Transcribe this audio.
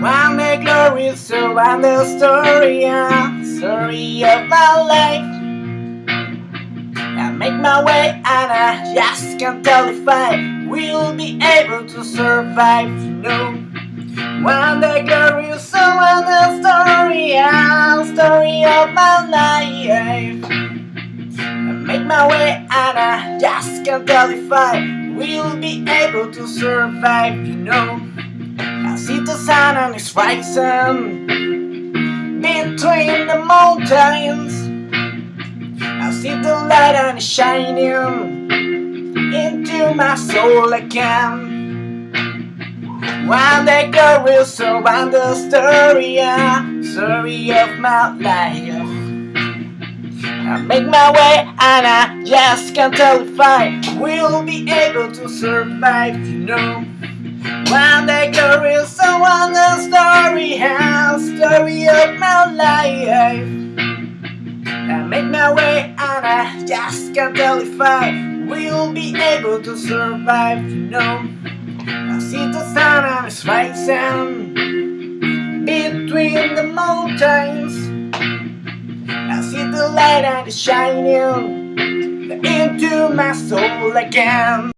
girl will surround the story, yeah, story of my life. I make my way and I just can't tell if I will be able to survive, you know. Day girl will surround the story, yeah, story of my life. I make my way and I just can't tell if I will be able to survive, you know. Sun it's rising between the mountains. I see the light and it's shining into my soul again. One day girl will surround the story, story of my life. I make my way and I just can't tell if I will be able to survive, you know. One day girl will surround the story, yeah, story of my life. I make my way and I just can't tell if I will be able to survive, you know. I see the sun and it's rising between the mountains. I see the light and it's shining into my soul again.